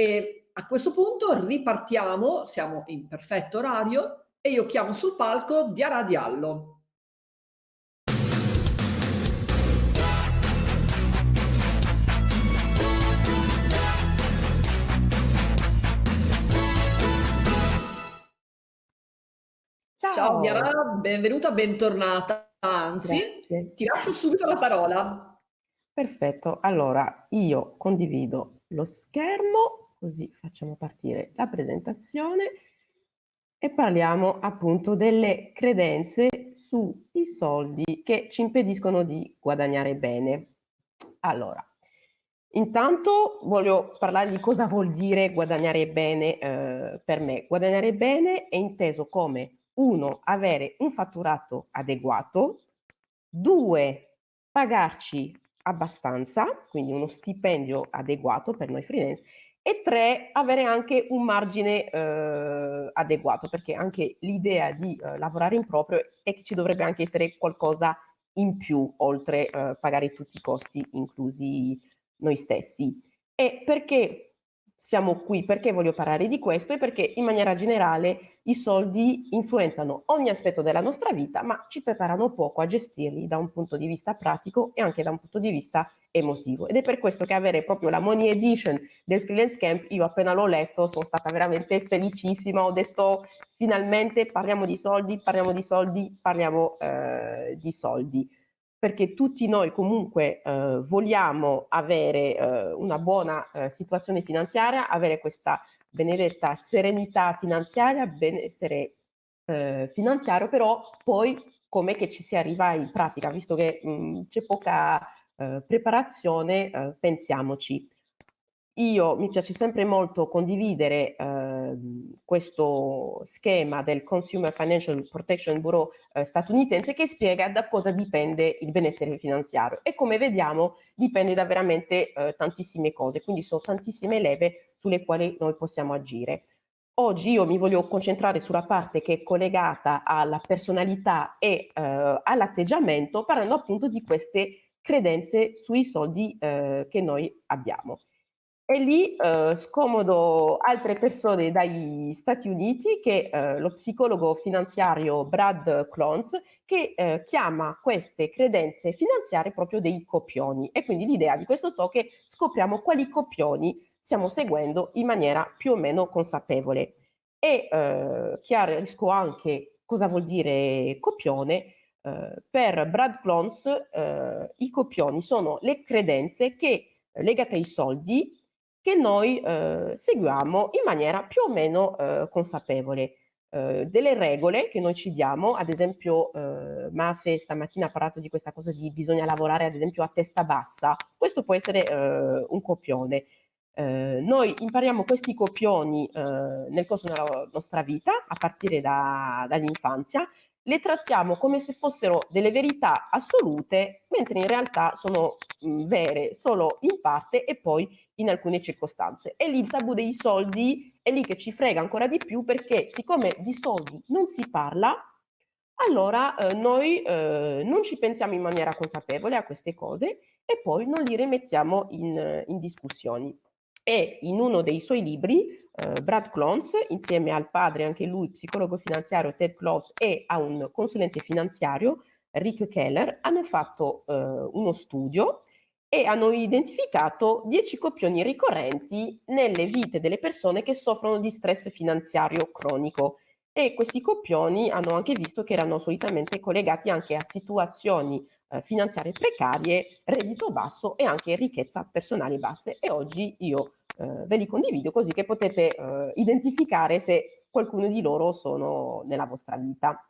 E a questo punto ripartiamo, siamo in perfetto orario e io chiamo sul palco Diara Diallo. Ciao, Ciao Diara, benvenuta, bentornata. Anzi, Grazie. ti lascio subito la parola. Perfetto, allora io condivido lo schermo, così facciamo partire la presentazione e parliamo appunto delle credenze sui soldi che ci impediscono di guadagnare bene. Allora, intanto voglio parlare di cosa vuol dire guadagnare bene eh, per me. Guadagnare bene è inteso come uno, avere un fatturato adeguato, due, pagarci abbastanza, quindi uno stipendio adeguato per noi freelance, e tre, avere anche un margine eh, adeguato, perché anche l'idea di eh, lavorare in proprio è che ci dovrebbe anche essere qualcosa in più, oltre eh, pagare tutti i costi, inclusi noi stessi. E perché siamo qui, perché voglio parlare di questo? E perché in maniera generale i soldi influenzano ogni aspetto della nostra vita, ma ci preparano poco a gestirli da un punto di vista pratico e anche da un punto di vista emotivo. Ed è per questo che avere proprio la Money Edition del Freelance Camp, io appena l'ho letto sono stata veramente felicissima, ho detto finalmente parliamo di soldi, parliamo di soldi, parliamo eh, di soldi perché tutti noi comunque eh, vogliamo avere eh, una buona eh, situazione finanziaria, avere questa benedetta serenità finanziaria, benessere eh, finanziario, però poi com'è che ci si arriva in pratica, visto che c'è poca eh, preparazione, eh, pensiamoci. Io mi piace sempre molto condividere eh, questo schema del Consumer Financial Protection Bureau eh, statunitense che spiega da cosa dipende il benessere finanziario e come vediamo dipende da veramente eh, tantissime cose, quindi sono tantissime leve sulle quali noi possiamo agire. Oggi io mi voglio concentrare sulla parte che è collegata alla personalità e eh, all'atteggiamento parlando appunto di queste credenze sui soldi eh, che noi abbiamo. E lì eh, scomodo altre persone dagli Stati Uniti che eh, lo psicologo finanziario Brad Clones che eh, chiama queste credenze finanziarie proprio dei copioni. E quindi l'idea di questo talk è scopriamo quali copioni stiamo seguendo in maniera più o meno consapevole. E eh, chiarisco anche cosa vuol dire copione. Eh, per Brad Clones eh, i copioni sono le credenze che legate ai soldi che noi eh, seguiamo in maniera più o meno eh, consapevole. Eh, delle regole che noi ci diamo, ad esempio eh, Mafe stamattina ha parlato di questa cosa di bisogna lavorare ad esempio a testa bassa, questo può essere eh, un copione. Eh, noi impariamo questi copioni nel corso della nostra vita, a partire da, dall'infanzia, le trattiamo come se fossero delle verità assolute, mentre in realtà sono mh, vere solo in parte e poi in alcune circostanze. E lì il tabù dei soldi è lì che ci frega ancora di più perché siccome di soldi non si parla, allora eh, noi eh, non ci pensiamo in maniera consapevole a queste cose e poi non li rimettiamo in, in discussioni. E in uno dei suoi libri eh, Brad Clones, insieme al padre, anche lui psicologo finanziario Ted Clones e a un consulente finanziario, Rick Keller, hanno fatto eh, uno studio e hanno identificato 10 copioni ricorrenti nelle vite delle persone che soffrono di stress finanziario cronico. E questi copioni hanno anche visto che erano solitamente collegati anche a situazioni eh, finanziarie precarie, reddito basso e anche ricchezza personale basse. E oggi io eh, ve li condivido così che potete eh, identificare se qualcuno di loro sono nella vostra vita.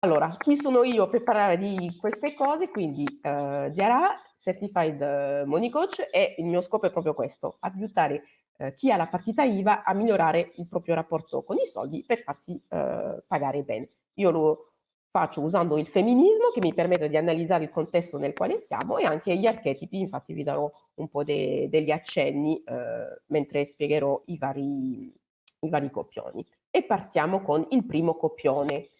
Allora, chi sono io per parlare di queste cose? Quindi eh, Diara, Certified eh, Money Coach e il mio scopo è proprio questo, aiutare eh, chi ha la partita IVA a migliorare il proprio rapporto con i soldi per farsi eh, pagare bene. Io lo faccio usando il femminismo che mi permette di analizzare il contesto nel quale siamo e anche gli archetipi, infatti vi darò un po' de degli accenni eh, mentre spiegherò i vari, i vari copioni. E partiamo con il primo copione.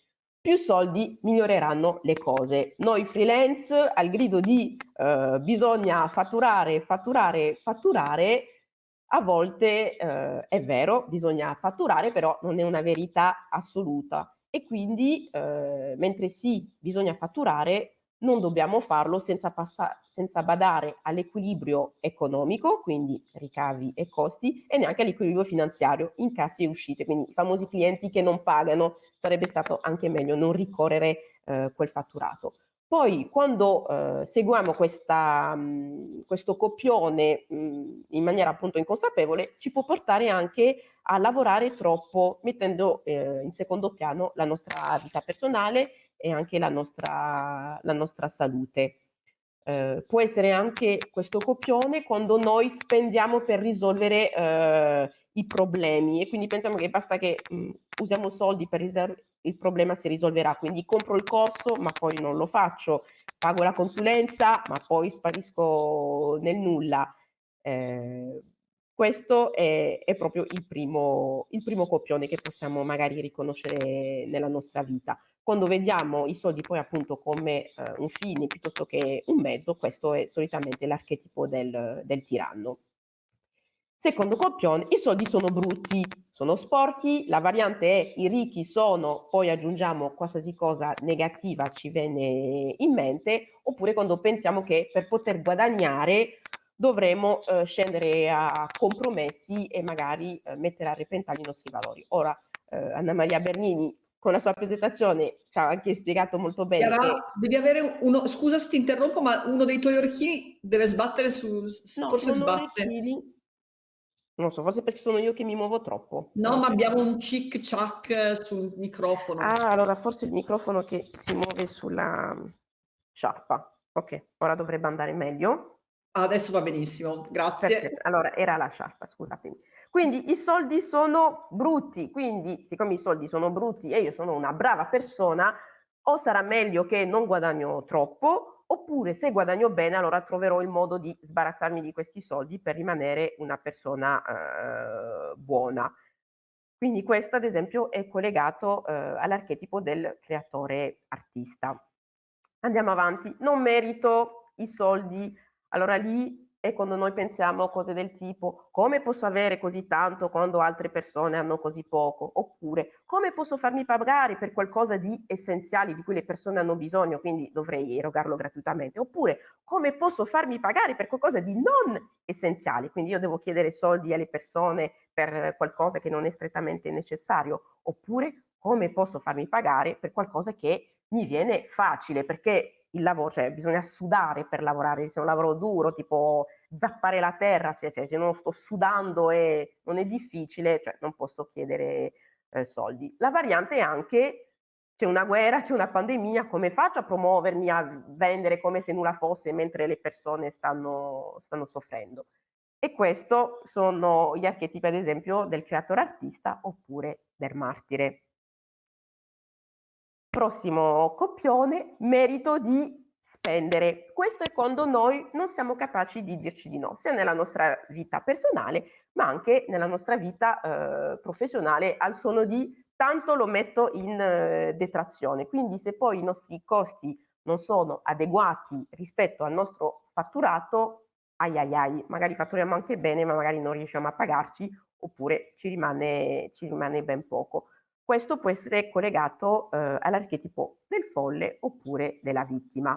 Più soldi miglioreranno le cose. Noi freelance al grido di eh, bisogna fatturare, fatturare, fatturare, A volte eh, è vero, bisogna fatturare, però non è una verità assoluta e quindi eh, mentre sì, bisogna fatturare, non dobbiamo farlo senza, senza badare all'equilibrio economico, quindi ricavi e costi, e neanche all'equilibrio finanziario, incassi e uscite, quindi i famosi clienti che non pagano, sarebbe stato anche meglio non ricorrere eh, quel fatturato. Poi quando eh, seguiamo questa, mh, questo copione mh, in maniera appunto inconsapevole, ci può portare anche a lavorare troppo, mettendo eh, in secondo piano la nostra vita personale e anche la nostra, la nostra salute. Eh, può essere anche questo copione quando noi spendiamo per risolvere eh, i problemi e quindi pensiamo che basta che mh, usiamo soldi per il problema si risolverà, quindi compro il corso ma poi non lo faccio, pago la consulenza ma poi sparisco nel nulla. Eh, questo è, è proprio il primo, il primo copione che possiamo magari riconoscere nella nostra vita. Quando vediamo i soldi poi appunto come eh, un fine piuttosto che un mezzo, questo è solitamente l'archetipo del, del tiranno. Secondo copione, i soldi sono brutti, sono sporchi, la variante è i ricchi sono, poi aggiungiamo qualsiasi cosa negativa ci viene in mente, oppure quando pensiamo che per poter guadagnare dovremo eh, scendere a compromessi e magari eh, mettere a repentaglio i nostri valori. Ora, eh, Anna Maria Bernini con la sua presentazione ci ha anche spiegato molto bene. Chiara, che... Devi avere uno, scusa se ti interrompo, ma uno dei tuoi orecchini deve sbattere su, no, forse sbatte. Orecchini. Non so, forse perché sono io che mi muovo troppo. No, ma abbiamo un cic ciac sul microfono. Ah, allora forse il microfono che si muove sulla sciarpa. Ok, ora dovrebbe andare meglio. Adesso va benissimo, grazie. Perfetto. Allora, era la sciarpa, scusatemi. Quindi i soldi sono brutti, quindi siccome i soldi sono brutti e io sono una brava persona, o sarà meglio che non guadagno troppo, oppure se guadagno bene allora troverò il modo di sbarazzarmi di questi soldi per rimanere una persona eh, buona. Quindi questo ad esempio è collegato eh, all'archetipo del creatore artista. Andiamo avanti, non merito i soldi allora lì è quando noi pensiamo cose del tipo come posso avere così tanto quando altre persone hanno così poco? Oppure come posso farmi pagare per qualcosa di essenziale di cui le persone hanno bisogno, quindi dovrei erogarlo gratuitamente? Oppure come posso farmi pagare per qualcosa di non essenziale? Quindi io devo chiedere soldi alle persone per qualcosa che non è strettamente necessario? Oppure come posso farmi pagare per qualcosa che mi viene facile? Perché il lavoro, cioè bisogna sudare per lavorare, se è un lavoro duro, tipo zappare la terra, se, cioè, se non sto sudando e non è difficile, cioè non posso chiedere eh, soldi. La variante è anche, c'è una guerra, c'è una pandemia, come faccio a promuovermi, a vendere come se nulla fosse mentre le persone stanno, stanno soffrendo? E questo sono gli archetipi, ad esempio, del creatore artista oppure del martire. Prossimo copione, merito di spendere. Questo è quando noi non siamo capaci di dirci di no, sia nella nostra vita personale, ma anche nella nostra vita eh, professionale, al suono di tanto lo metto in eh, detrazione. Quindi se poi i nostri costi non sono adeguati rispetto al nostro fatturato, ai ai ai, magari fatturiamo anche bene, ma magari non riusciamo a pagarci, oppure ci rimane, ci rimane ben poco. Questo può essere collegato eh, all'archetipo del folle oppure della vittima.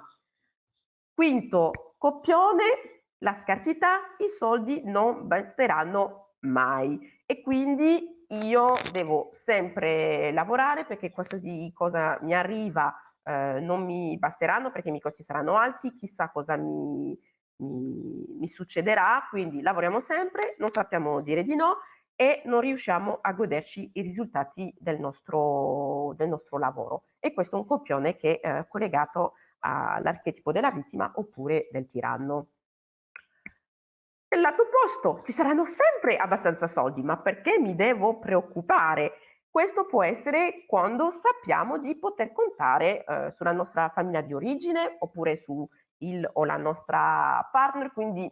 Quinto coppione, la scarsità, i soldi non basteranno mai e quindi io devo sempre lavorare perché qualsiasi cosa mi arriva eh, non mi basteranno perché i miei costi saranno alti, chissà cosa mi, mi, mi succederà, quindi lavoriamo sempre, non sappiamo dire di no e non riusciamo a goderci i risultati del nostro, del nostro lavoro. E questo è un copione che è eh, collegato all'archetipo della vittima oppure del tiranno. Nel lato opposto ci saranno sempre abbastanza soldi, ma perché mi devo preoccupare? Questo può essere quando sappiamo di poter contare eh, sulla nostra famiglia di origine oppure su il o la nostra partner, quindi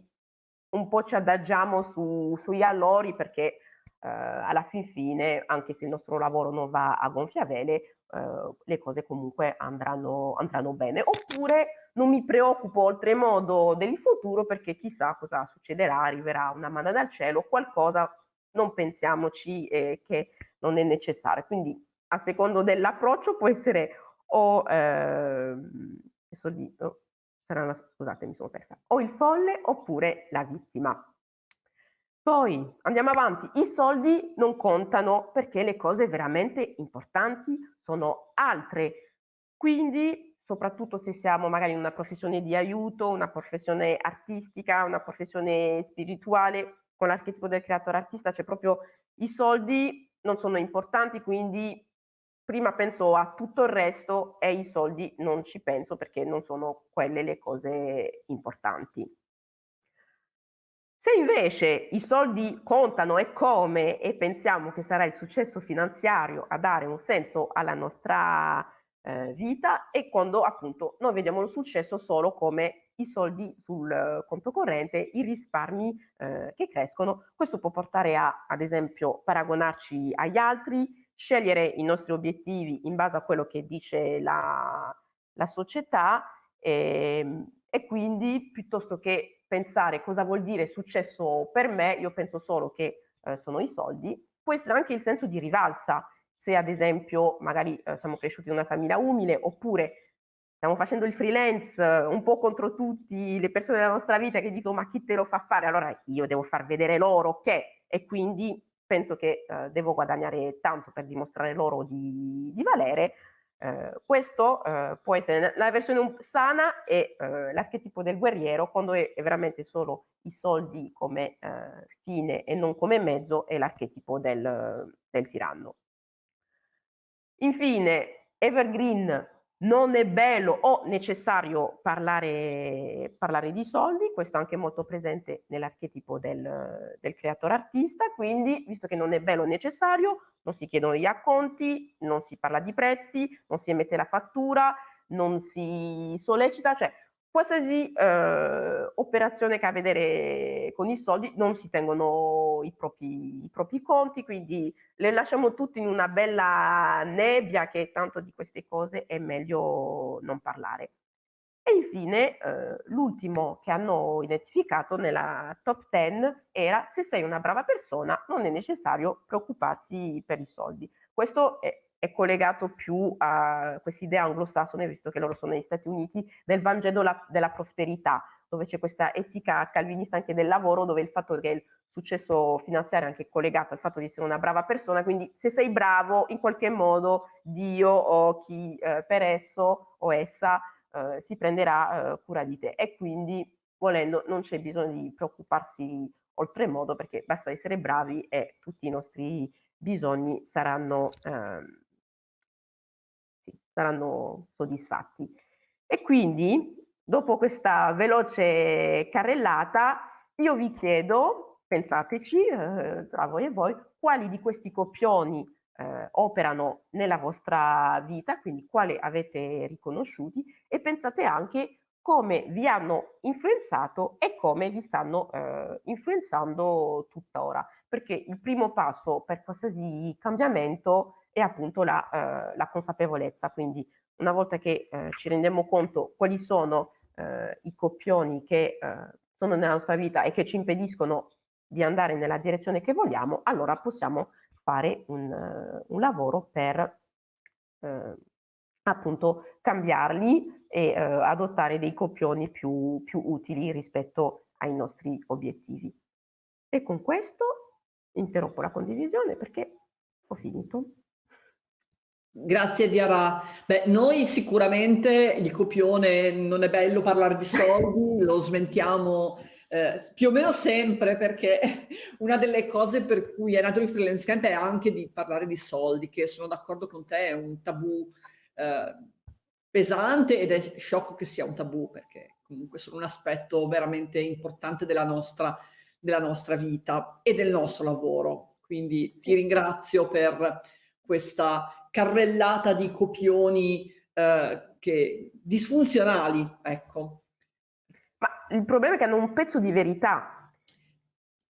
un po' ci adagiamo su, sugli allori perché eh, alla fin fine, anche se il nostro lavoro non va a gonfia vele, eh, le cose comunque andranno, andranno bene. Oppure non mi preoccupo oltremodo del futuro perché chissà cosa succederà, arriverà una manna dal cielo, qualcosa non pensiamoci eh, che non è necessario. Quindi a secondo dell'approccio può essere o, eh, oh, sarà scusate mi sono persa, o il folle oppure la vittima. Poi andiamo avanti, i soldi non contano perché le cose veramente importanti sono altre. Quindi soprattutto se siamo magari in una professione di aiuto, una professione artistica, una professione spirituale, con l'archetipo del creatore artista c'è proprio i soldi non sono importanti, quindi prima penso a tutto il resto e i soldi non ci penso perché non sono quelle le cose importanti. Se invece i soldi contano e come e pensiamo che sarà il successo finanziario a dare un senso alla nostra eh, vita è quando appunto noi vediamo il successo solo come i soldi sul conto corrente, i risparmi eh, che crescono. Questo può portare a, ad esempio, paragonarci agli altri, scegliere i nostri obiettivi in base a quello che dice la, la società e, ehm, e quindi piuttosto che pensare cosa vuol dire successo per me, io penso solo che eh, sono i soldi, può essere anche il senso di rivalsa, se ad esempio magari eh, siamo cresciuti in una famiglia umile oppure stiamo facendo il freelance eh, un po' contro tutte le persone della nostra vita che dicono ma chi te lo fa fare? Allora io devo far vedere loro che e quindi penso che eh, devo guadagnare tanto per dimostrare loro di, di valere eh, questo eh, può essere la versione sana e eh, l'archetipo del guerriero quando è, è, veramente solo i soldi come eh, fine e non come mezzo è l'archetipo del, del tiranno. Infine, Evergreen non è bello o necessario parlare, parlare, di soldi, questo è anche molto presente nell'archetipo del, del, creatore artista, quindi visto che non è bello o necessario, non si chiedono gli acconti, non si parla di prezzi, non si emette la fattura, non si sollecita, cioè qualsiasi eh, operazione che ha a vedere con i soldi non si tengono i propri, i propri, conti, quindi le lasciamo tutti in una bella nebbia che tanto di queste cose è meglio non parlare. E infine eh, l'ultimo che hanno identificato nella top 10 era se sei una brava persona non è necessario preoccuparsi per i soldi. Questo è, è collegato più a questa idea anglosassone, visto che loro sono negli Stati Uniti, del Vangelo la, della prosperità, dove c'è questa etica calvinista anche del lavoro, dove il fatto che il successo finanziario è anche collegato al fatto di essere una brava persona, quindi se sei bravo, in qualche modo Dio o chi eh, per esso o essa eh, si prenderà eh, cura di te. E quindi volendo non c'è bisogno di preoccuparsi oltremodo perché basta essere bravi e tutti i nostri bisogni saranno ehm, saranno soddisfatti. E quindi, dopo questa veloce carrellata, io vi chiedo, pensateci, eh, tra voi e voi, quali di questi copioni eh, operano nella vostra vita, quindi quali avete riconosciuti e pensate anche come vi hanno influenzato e come vi stanno eh, influenzando tuttora, perché il primo passo per qualsiasi cambiamento è appunto la, eh, la consapevolezza. Quindi una volta che eh, ci rendiamo conto quali sono eh, i coppioni che eh, sono nella nostra vita e che ci impediscono di andare nella direzione che vogliamo, allora possiamo fare un, un lavoro per appunto cambiarli e uh, adottare dei copioni più, più utili rispetto ai nostri obiettivi. E con questo interrompo la condivisione perché ho finito. Grazie Diara. Beh, noi sicuramente il copione non è bello parlare di soldi, lo smentiamo eh, più o meno sempre perché una delle cose per cui è nato il freelance camp è anche di parlare di soldi, che sono d'accordo con te, è un tabù eh, pesante ed è sciocco che sia un tabù perché comunque sono un aspetto veramente importante della nostra, della nostra vita e del nostro lavoro. Quindi ti ringrazio per questa carrellata di copioni eh, che, disfunzionali, ecco. Ma il problema è che hanno un pezzo di verità.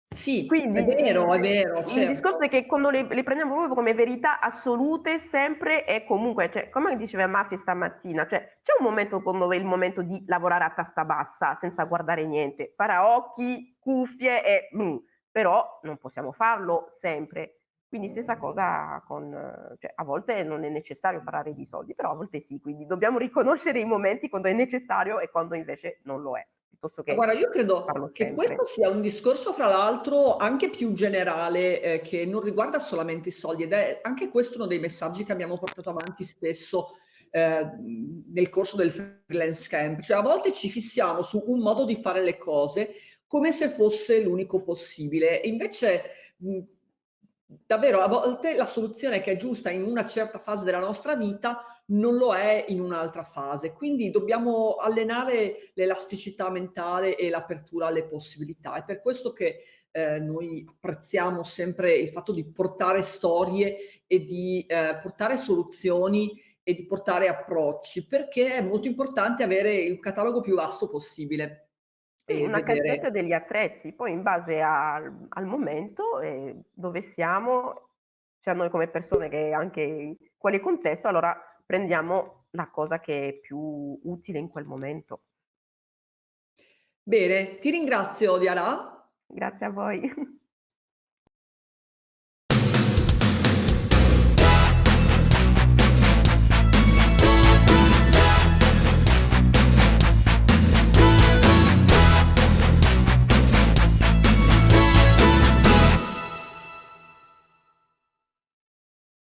Sì, è Quindi, vero, è vero, il discorso è certo. che quando le le prendiamo proprio come verità assolute sempre e comunque, cioè, come diceva Maffy stamattina, cioè c'è un momento quando è il momento di lavorare a testa bassa, senza guardare niente, paraocchi, cuffie e mh, però non possiamo farlo sempre. Quindi stessa cosa con cioè a volte non è necessario parlare di soldi, però a volte sì, quindi dobbiamo riconoscere i momenti quando è necessario e quando invece non lo è, piuttosto Ma che guarda, io credo che questo sia un discorso fra l'altro anche più generale, ehm, che non riguarda solamente i soldi ed è anche questo uno dei messaggi che abbiamo portato avanti spesso, ehm, nel corso del freelance camp. Cioè a volte ci fissiamo su un modo di fare le cose come se fosse l'unico possibile e invece, mhmm, davvero a volte la soluzione che è giusta in una certa fase della nostra vita non lo è in un'altra fase. Quindi dobbiamo allenare l'elasticità mentale e l'apertura alle possibilità. È per questo che, ehm, noi apprezziamo sempre il fatto di portare storie e di, ehm, portare soluzioni e di portare approcci, perché è molto importante avere il catalogo più vasto possibile Sì, una cassetta vedere degli attrezzi, poi in base al al momento e dove siamo, cioè noi come persone che anche quale contesto, allora prendiamo la cosa che è più utile in quel momento. Bene, ti ringrazio Diana. Grazie a voi.